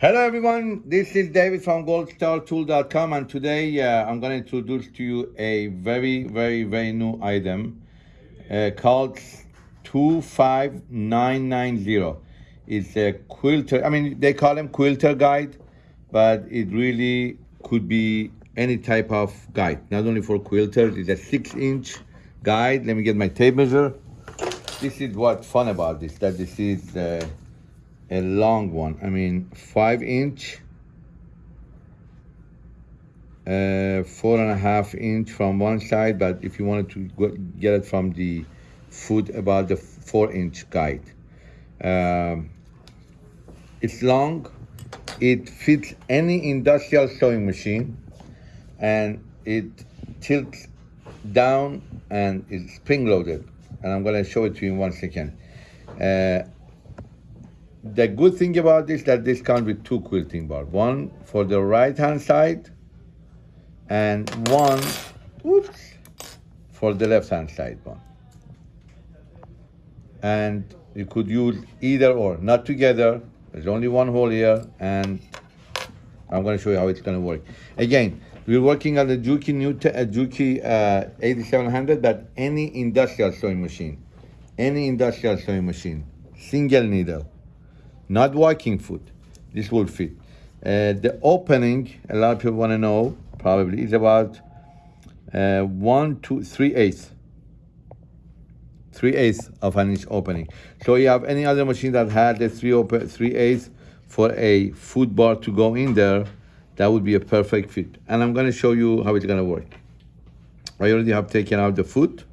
Hello everyone, this is David from goldstartool.com and today uh, I'm going to introduce to you a very, very, very new item uh, called 25990. It's a quilter, I mean they call them quilter guide, but it really could be any type of guide, not only for quilters, it's a six inch guide. Let me get my tape measure. This is what's fun about this, that this is uh, a long one. I mean, five inch, uh, four and a half inch from one side, but if you wanted to get it from the foot, about the four inch guide. Um, it's long, it fits any industrial sewing machine, and it tilts down and it's spring loaded. And I'm gonna show it to you in one second. Uh, the good thing about this that this comes with two quilting bars. One for the right hand side and one oops, for the left hand side one. And you could use either or, not together. There's only one hole here and I'm going to show you how it's going to work. Again, we're working on the Juki, Newton, uh, Juki uh, 8700, but any industrial sewing machine, any industrial sewing machine, single needle, not walking foot. This will fit. Uh, the opening, a lot of people want to know, probably, is about uh, one, two, three eighths. Three eighths of an inch opening. So you have any other machine that had the three open, three eighths for a foot bar to go in there, that would be a perfect fit. And I'm going to show you how it's going to work. I already have taken out the foot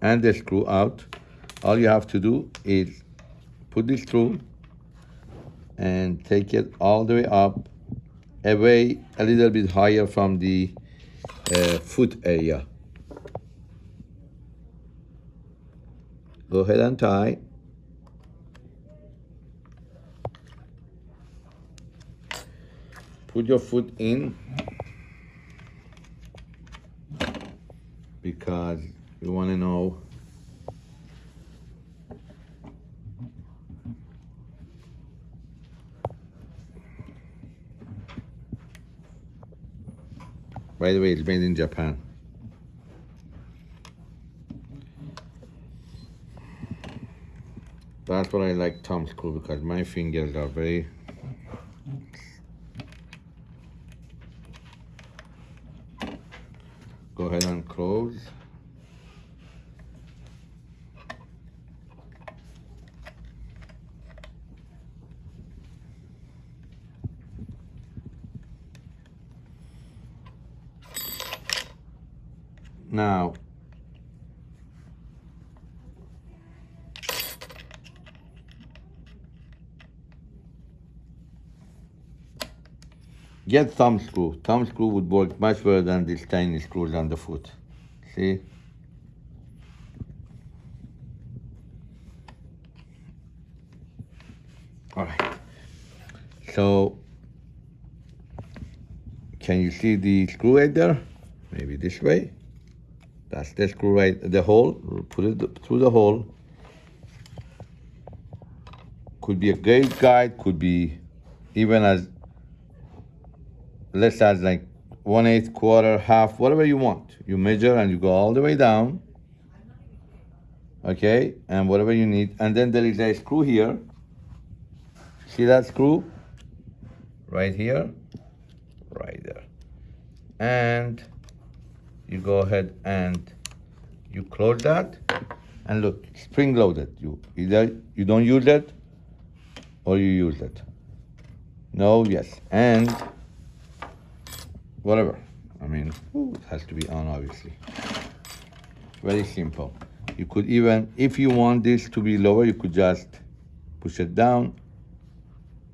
and the screw out. All you have to do is put this through and take it all the way up away a little bit higher from the uh, foot area. Go ahead and tie. Put your foot in because you want to know By the way, it's made in Japan. That's what I like Tom's screw because my fingers are very Go ahead and close. Now, get thumb screw. Thumb screw would work much better than these tiny screws on the foot. See? All right. So, can you see the screw head there? Maybe this way. That's the screw right, the hole, put it through the hole. Could be a gauge guide, could be even as less as like one eighth, quarter, half, whatever you want. You measure and you go all the way down. Okay, and whatever you need. And then there is a screw here. See that screw? Right here, right there. And you go ahead and you close that. And look spring loaded. You either you don't use it or you use it no yes. And whatever. I mean it has to be on obviously. Very simple. You could even if you want this to be lower you could just push it down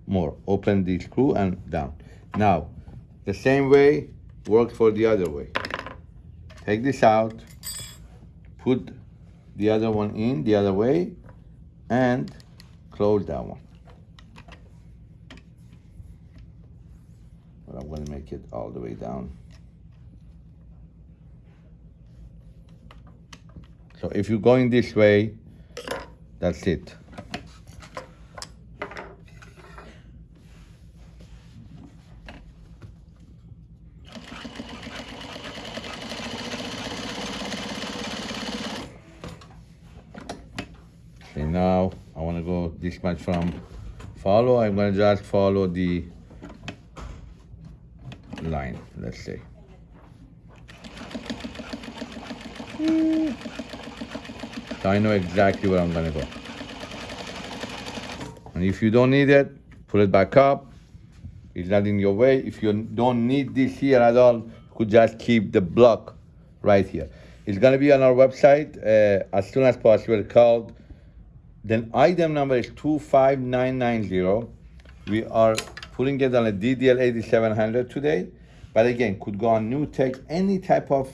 more. Open the screw and down. Now the same way works for the other way take this out, put the other one in the other way, and close that one. But I'm gonna make it all the way down. So if you're going this way, that's it. Okay, now I want to go this much from follow. I'm going to just follow the line, let's say. So I know exactly where I'm going to go. And if you don't need it, put it back up. It's not in your way. If you don't need this here at all, you could just keep the block right here. It's gonna be on our website uh, as soon as possible called, then item number is 25990. We are putting it on a DDL 8700 today, but again, could go on new tech, any type of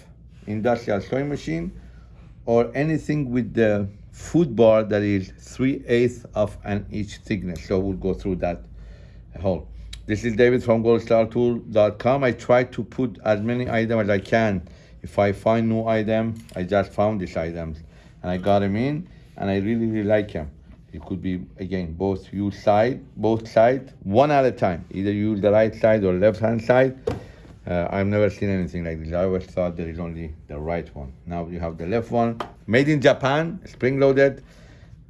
industrial sewing machine, or anything with the foot bar that is 3 eighths of an inch thickness. So we'll go through that whole. This is David from goldstartool.com. I try to put as many items as I can. If I find new item, I just found these items and I got them in and I really, really like them. It could be, again, both use side, both sides, one at a time. Either use the right side or left hand side. Uh, I've never seen anything like this. I always thought there is only the right one. Now you have the left one. Made in Japan, spring loaded.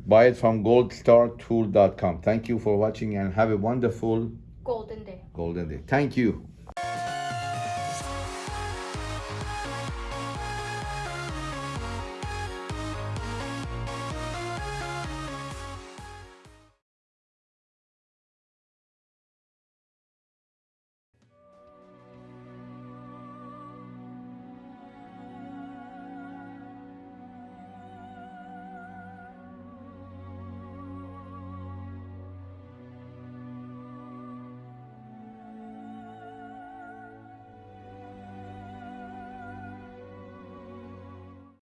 Buy it from goldstartool.com. Thank you for watching and have a wonderful Golden day. golden day. Thank you.